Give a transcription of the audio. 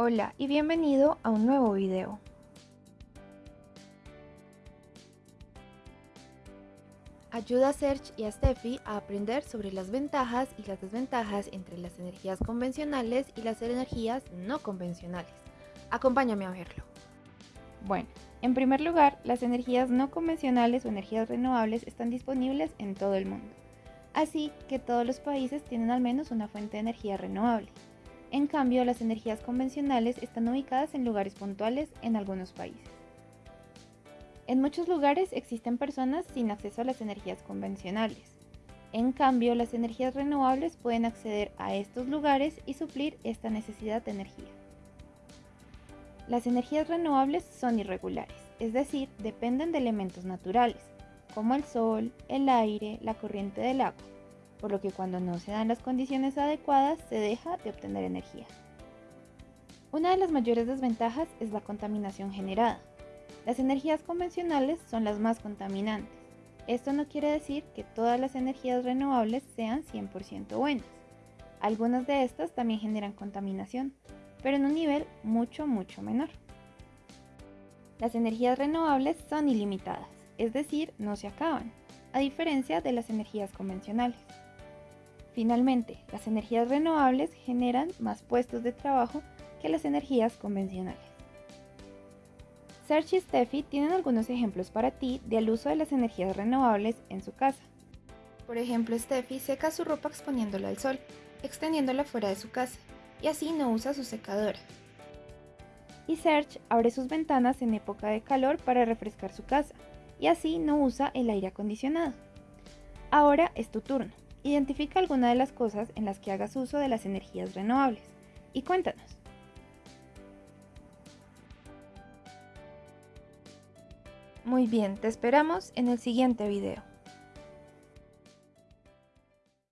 Hola y bienvenido a un nuevo video. Ayuda a Serge y a Steffi a aprender sobre las ventajas y las desventajas entre las energías convencionales y las energías no convencionales. Acompáñame a verlo. Bueno, en primer lugar, las energías no convencionales o energías renovables están disponibles en todo el mundo. Así que todos los países tienen al menos una fuente de energía renovable. En cambio, las energías convencionales están ubicadas en lugares puntuales en algunos países. En muchos lugares existen personas sin acceso a las energías convencionales. En cambio, las energías renovables pueden acceder a estos lugares y suplir esta necesidad de energía. Las energías renovables son irregulares, es decir, dependen de elementos naturales, como el sol, el aire, la corriente del agua, por lo que cuando no se dan las condiciones adecuadas se deja de obtener energía. Una de las mayores desventajas es la contaminación generada. Las energías convencionales son las más contaminantes. Esto no quiere decir que todas las energías renovables sean 100% buenas. Algunas de estas también generan contaminación, pero en un nivel mucho, mucho menor. Las energías renovables son ilimitadas, es decir, no se acaban, a diferencia de las energías convencionales. Finalmente, las energías renovables generan más puestos de trabajo que las energías convencionales. Serge y Steffi tienen algunos ejemplos para ti del uso de las energías renovables en su casa. Por ejemplo, Steffi seca su ropa exponiéndola al sol, extendiéndola fuera de su casa, y así no usa su secadora. Y Serge abre sus ventanas en época de calor para refrescar su casa, y así no usa el aire acondicionado. Ahora es tu turno. Identifica alguna de las cosas en las que hagas uso de las energías renovables y cuéntanos. Muy bien, te esperamos en el siguiente video.